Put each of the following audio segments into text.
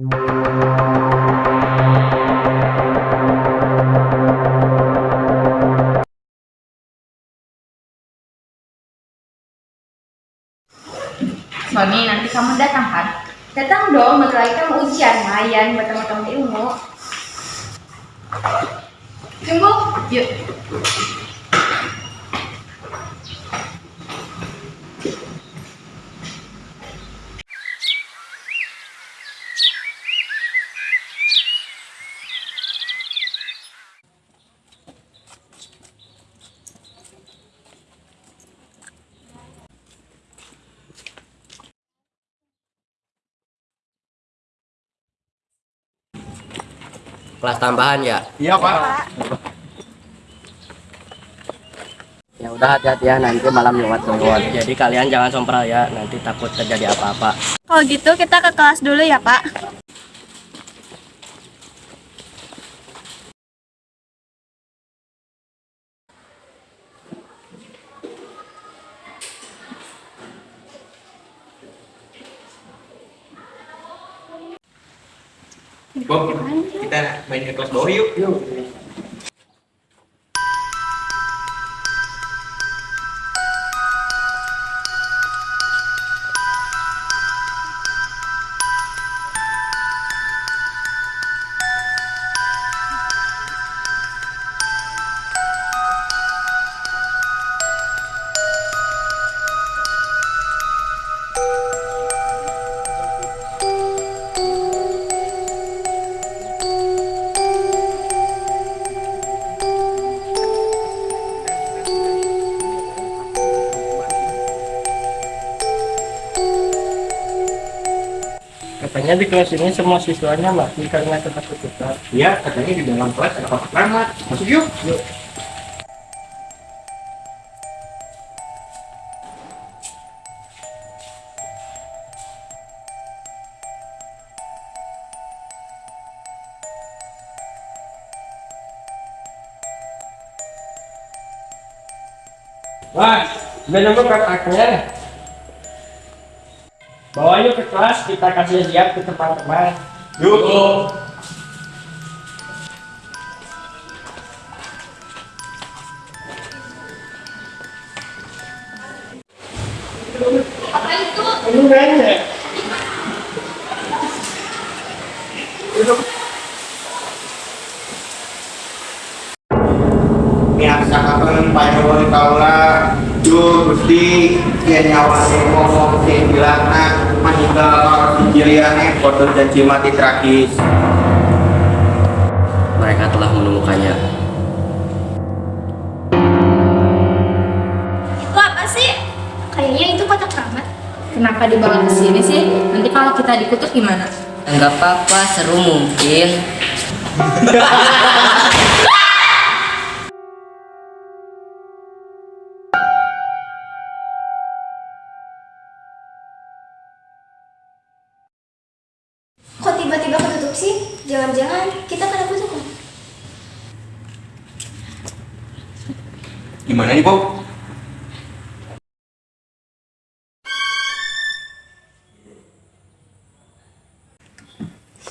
Sony, nanti kamu datang kan? Datang dong, bentar lagi kamu ujian, lumayan buat teman-teman ilmu. Tunggu, yuk. Kelas tambahan ya? Iya pak. Ya udah hati-hati ya nanti malam lewat turun. Jadi kalian jangan sompral ya, nanti takut terjadi apa-apa. Kalau gitu kita ke kelas dulu ya, Pak. Kita main ke kelas bawah yuk. Yuk. Katanya di kelas ini semua siswanya mati karena ketakutan. Iya, katanya di dalam kelas ada kotak keramat. Masuk yuk. Yuk. Wah, udah nemu kotaknya. Bawa yuk ke kelas, kita kasih lihat ke teman-teman. Yuk. Apa itu? Ini banyak. Biasa kapan panjang kaula Duh, Gusti, ya nyawanya ngomong sih bilang nah meninggal kalau sendiriannya foto janji mati tragis. Mereka telah menemukannya. Itu apa sih? Kayaknya itu kotak keramat. Kenapa dibawa ke sini sih? Nanti kalau kita dikutuk gimana? Enggak apa-apa, seru mungkin. Gimana nih, Bob?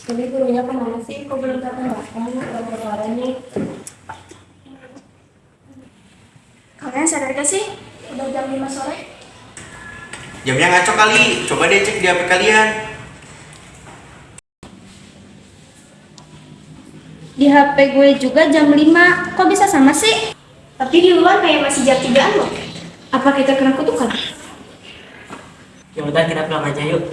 Jadi gurunya ke mana sih? Kok belum datang-datang? Udah nih. Kalian sadar gak sih? Udah jam 5 sore. Jamnya ngaco kali. Coba deh cek di HP kalian. Di HP gue juga jam 5. Kok bisa sama sih? Tapi di luar kayak masih jam 3 loh. Apa kita kena kutukan? Ya udah kita pulang aja yuk.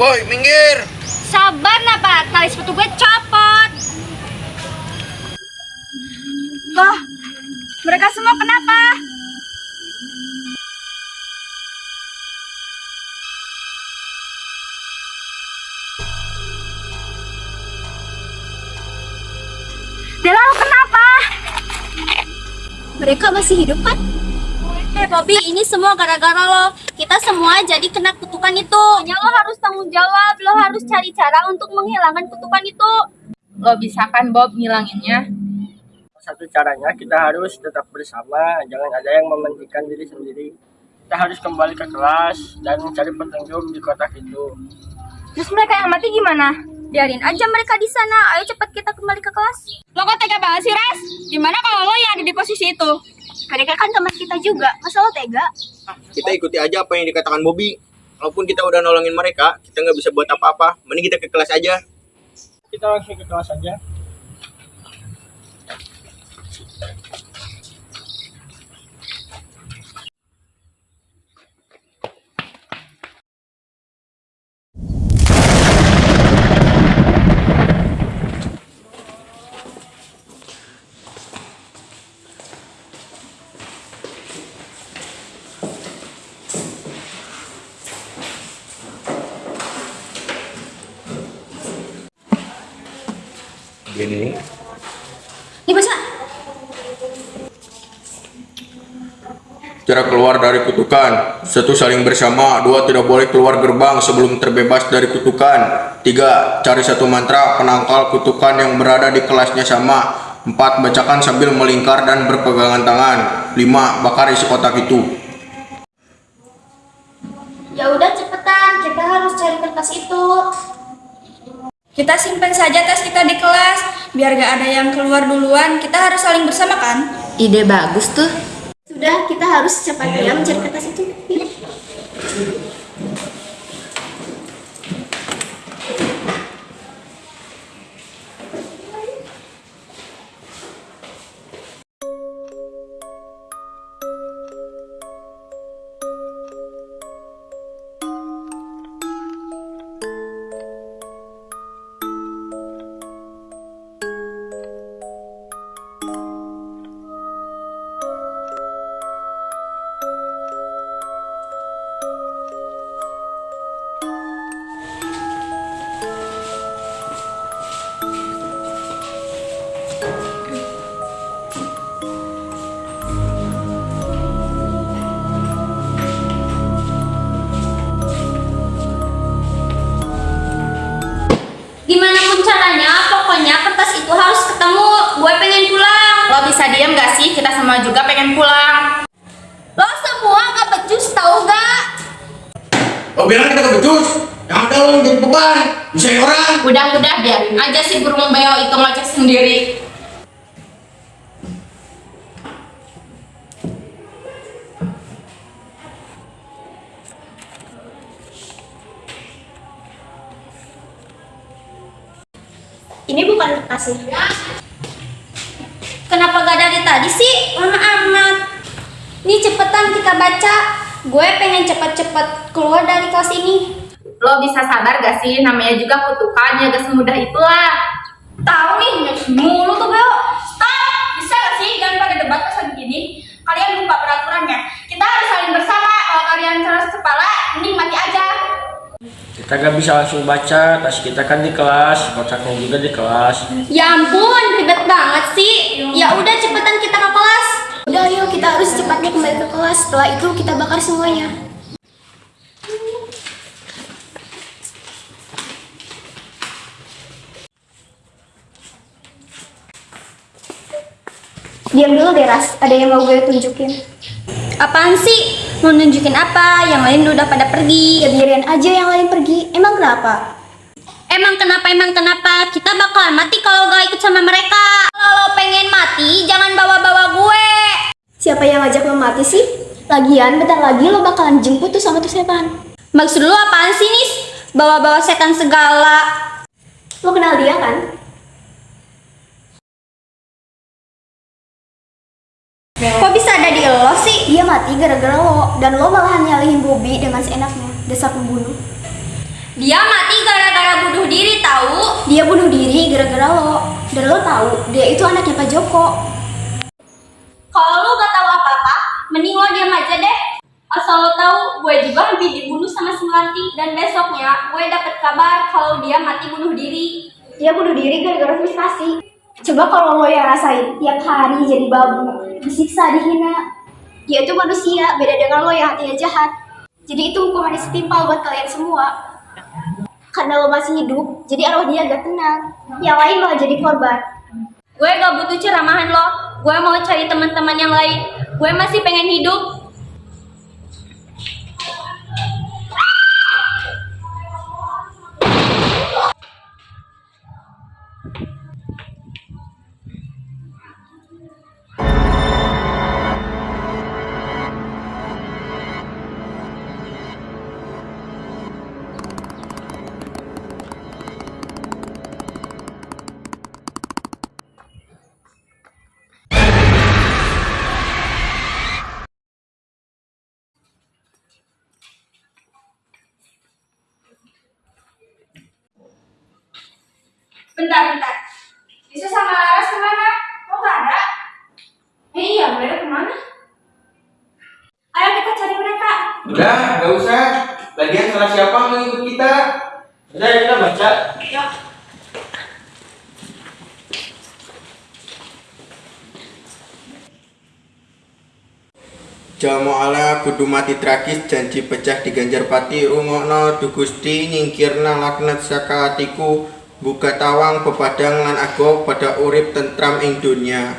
Woi, minggir. Sabar napa, tali sepatu gue copot. Loh, mereka semua kenapa? Dela, kenapa? Mereka masih hidup kan? Eh Bobby, ini semua gara-gara lo. Kita semua jadi kena kutukan itu. Hanya lo harus tanggung jawab. Lo harus cari cara untuk menghilangkan kutukan itu. Lo bisa kan Bob ngilanginnya? Satu caranya kita harus tetap bersama, jangan ada yang mementingkan diri sendiri. Kita harus kembali ke kelas dan mencari petunjuk di kotak itu. Terus mereka yang mati gimana? Biarin aja mereka di sana. Ayo cepat kita kembali ke kelas. Lo kok tega banget sih, Res? Gimana kalau lo yang ada di posisi itu? Mereka kan teman kita juga. Masa lo tega? Kita ikuti aja apa yang dikatakan Bobby. Walaupun kita udah nolongin mereka, kita nggak bisa buat apa-apa. Mending kita ke kelas aja. Kita langsung ke kelas saja. Gini. Ini bisa. Cara keluar dari kutukan. Satu, saling bersama. Dua, tidak boleh keluar gerbang sebelum terbebas dari kutukan. Tiga, cari satu mantra penangkal kutukan yang berada di kelasnya sama. Empat, bacakan sambil melingkar dan berpegangan tangan. Lima, bakar isi kotak itu. Ya udah cepetan, kita harus cari kertas itu. Kita simpan saja tas kita di kelas, biar gak ada yang keluar duluan. Kita harus saling bersama kan? Ide bagus tuh. Sudah, kita harus secepatnya mencari kertas itu. Caranya, pokoknya kertas itu harus ketemu. Gue pengen pulang. Lo bisa diam gak sih? Kita semua juga pengen pulang. Lo semua gak becus tau gak? Lo bilang kita kebecus? Yang ada lo yang jadi beban. Bisa orang. Udah-udah biarin aja si burung beo itu ngoceh sendiri. Ini bukan kertasnya. Kenapa gak dari tadi sih? Lama amat. Nih cepetan kita baca. Gue pengen cepet-cepet keluar dari kelas ini. Lo bisa sabar gak sih? Namanya juga kutukan, ya gak semudah itulah. Tahu nih, mulu tuh Bel. Stop! Bisa gak sih? Jangan pada debat lagi gini. Kalian lupa peraturannya. Kita harus saling bersama. Kalau kalian keras kepala, mending mati aja. Kita gak bisa langsung baca, tas kita kan di kelas, kotaknya juga di kelas. Ya ampun, ribet banget sih. Ya udah cepetan kita ke kelas. Udah yuk, kita harus cepatnya kembali ke kelas. Setelah itu kita bakar semuanya. Diam dulu deh Ras, ada yang mau gue tunjukin Apaan sih? Mau nunjukin apa? Yang lain udah pada pergi Ya biarin aja yang lain pergi, emang kenapa? Emang kenapa, emang kenapa? Kita bakalan mati kalau gak ikut sama mereka Kalau lo pengen mati, jangan bawa-bawa gue Siapa yang ngajak lo mati sih? Lagian, bentar lagi lo bakalan jemput tuh sama tuh setan Maksud lo apaan sih, Nis? Bawa-bawa setan segala Lo kenal dia kan? Kok bisa ada di lo sih? Mati gara-gara lo Dan lo malahan nyalihin Bobby dengan seenaknya Dasar pembunuh Dia mati gara-gara bunuh diri tahu. Dia bunuh diri gara-gara lo. Dan lo tahu, dia itu anaknya Pak Joko. Kalau lo gak tahu apa-apa, mending lo diam aja deh. Asal lo tahu, gue juga hampir dibunuh sama si Melanti dan besoknya gue dapet kabar kalau dia mati bunuh diri. Dia bunuh diri gara-gara frustasi. Coba kalau lo yang rasain tiap hari jadi babu, disiksa, dihina. Dia itu manusia, beda dengan lo yang hatinya jahat. Jadi itu hukuman yang setimpal buat kalian semua. Karena lo masih hidup, jadi arwah dia gak tenang. Yang lain malah jadi korban. Gue gak butuh ceramahan lo. Gue mau cari teman-teman yang lain. Gue masih pengen hidup. Bentar, bentar. Bisa sama Laras ke mana? Kok gak ada? Eh iya, mereka ke mana? Ayo kita cari mereka. Udah, nggak usah. Lagian salah siapa mengikut kita? Udah ya kita baca. Yuk. Jamo ala kudu mati tragis janji pecah di Ganjarpati rungokno du Gusti nyingkirna laknat saka atiku buka tawang pepadang lan ago pada urip tentram ing dunya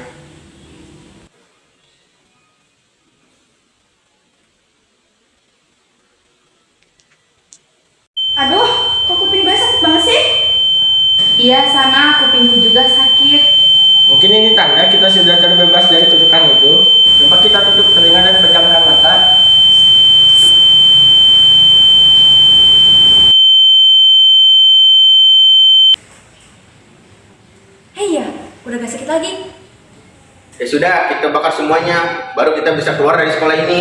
Aduh, kok kuping gue sakit banget sih? Iya, sama. Kupingku juga sakit. Mungkin ini tanda kita sudah terbebas dari kutukan itu. Coba kita tutup telinga dan pejamkan mata. Hei ya, udah gak sakit lagi. Ya sudah, kita bakar semuanya baru kita bisa keluar dari sekolah ini.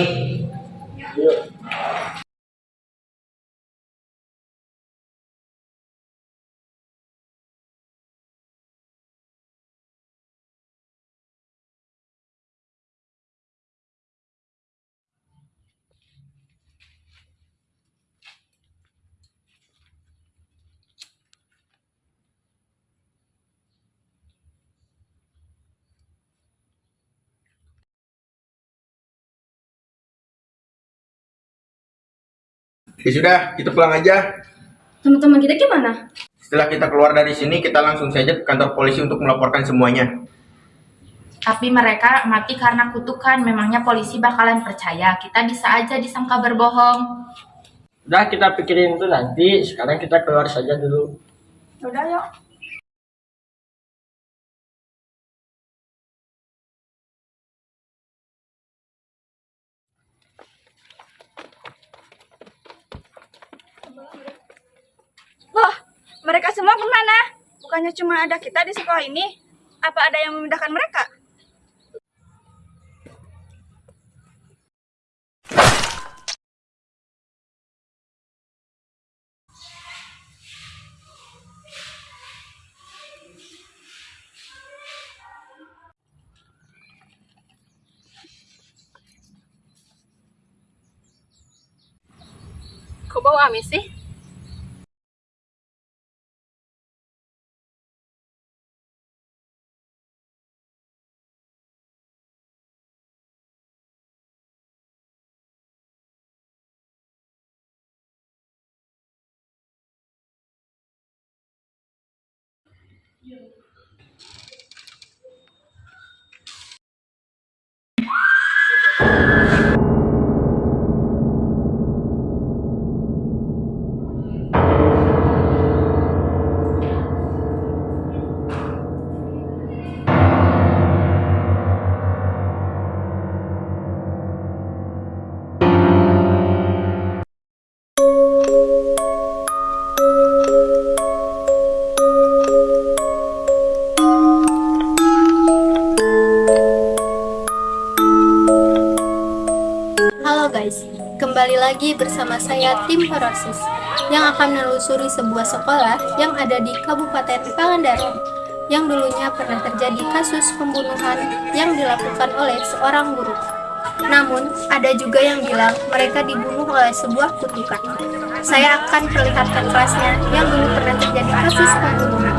Yuk. Ya sudah, kita pulang aja. Teman-teman kita gimana? Setelah kita keluar dari sini, kita langsung saja ke kantor polisi untuk melaporkan semuanya. Tapi mereka mati karena kutukan. Memangnya polisi bakalan percaya? Kita bisa aja disangka berbohong. Udah kita pikirin itu nanti. Sekarang kita keluar saja dulu. Udah yuk. Loh, mereka semua ke mana? Bukannya cuma ada kita di sekolah ini? Apa ada yang memindahkan mereka? Kok bau amis sih? you lagi bersama saya tim Horosis. yang akan menelusuri sebuah sekolah yang ada di Kabupaten Pangandaran yang dulunya pernah terjadi kasus pembunuhan yang dilakukan oleh seorang guru. Namun, ada juga yang bilang mereka dibunuh oleh sebuah kutukan. Saya akan perlihatkan kelasnya yang dulu pernah terjadi kasus pembunuhan.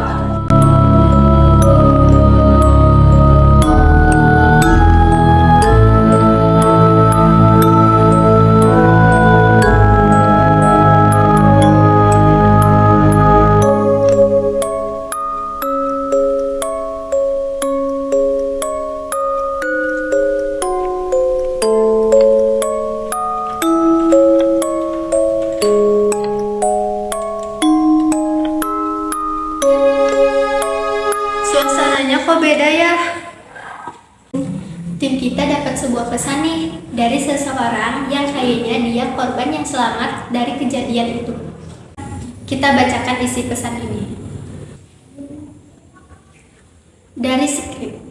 Suasananya kok beda ya? Tim kita dapat sebuah pesan nih dari seseorang yang kayaknya dia korban yang selamat dari kejadian itu. Kita bacakan isi pesan ini. Dari skrip,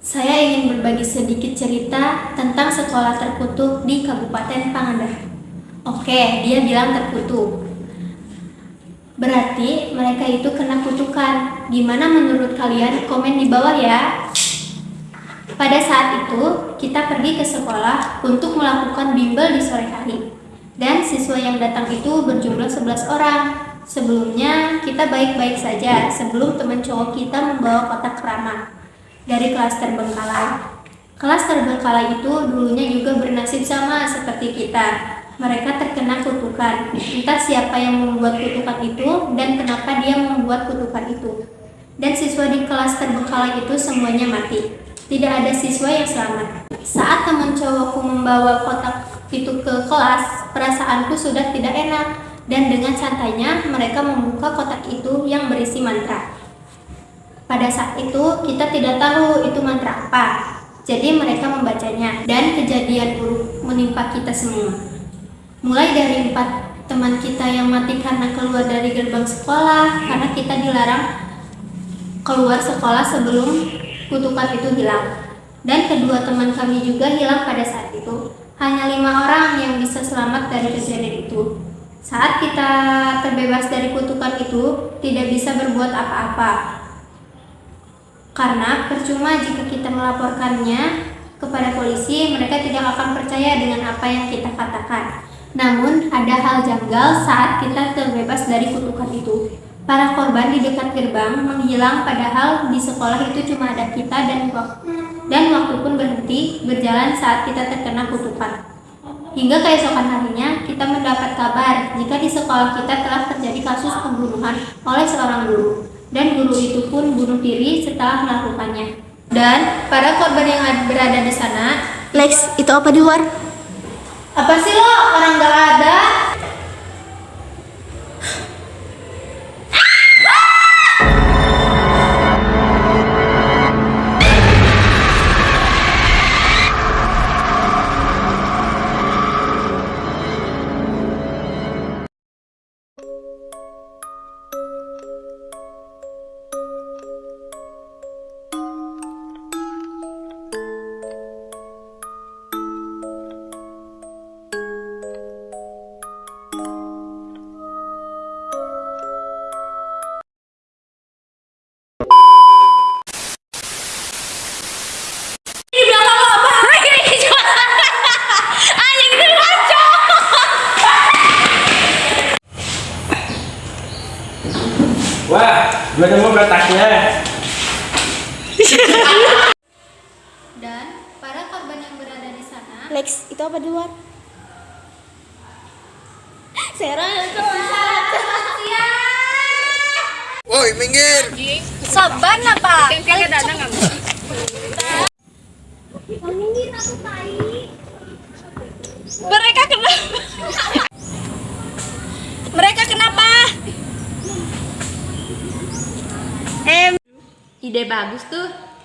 saya ingin berbagi sedikit cerita tentang sekolah terkutuk di Kabupaten Pangandaran. Oke, dia bilang terkutuk. Berarti mereka itu kena kutukan. Gimana menurut kalian? Komen di bawah ya. Pada saat itu, kita pergi ke sekolah untuk melakukan bimbel di sore hari. Dan siswa yang datang itu berjumlah 11 orang. Sebelumnya, kita baik-baik saja sebelum teman cowok kita membawa kotak keramat dari kelas terbengkalai. Kelas terbengkalai itu dulunya juga bernasib sama seperti kita. Mereka terkena kutukan. Entah siapa yang membuat kutukan itu dan kenapa dia membuat kutukan itu. Dan siswa di kelas terbengkalai itu semuanya mati. Tidak ada siswa yang selamat. Saat teman cowokku membawa kotak itu ke kelas, perasaanku sudah tidak enak. Dan dengan santainya mereka membuka kotak itu yang berisi mantra. Pada saat itu kita tidak tahu itu mantra apa. Jadi mereka membacanya dan kejadian buruk menimpa kita semua. Mulai dari empat teman kita yang mati karena keluar dari gerbang sekolah karena kita dilarang keluar sekolah sebelum kutukan itu hilang. Dan kedua teman kami juga hilang pada saat itu. Hanya lima orang yang bisa selamat dari kejadian itu. Saat kita terbebas dari kutukan itu, tidak bisa berbuat apa-apa. Karena percuma jika kita melaporkannya kepada polisi, mereka tidak akan percaya dengan apa yang kita katakan. Namun, ada hal janggal saat kita terbebas dari kutukan itu. Para korban di dekat gerbang menghilang padahal di sekolah itu cuma ada kita dan waktu, dan waktu pun berhenti berjalan saat kita terkena kutukan. Hingga keesokan harinya, kita mendapat kabar jika di sekolah kita telah terjadi kasus pembunuhan oleh seorang guru. Dan guru itu pun bunuh diri setelah melakukannya. Dan para korban yang ad- berada di sana, Lex, itu apa di luar? Apa sih lo? Orang gak ada? Gue nemu kotaknya. Dan para korban yang berada di sana, Lex, itu apa di luar? Woi, minggir. Saban apa? Mereka kenapa? Mereka kenapa? Ide bagus tuh.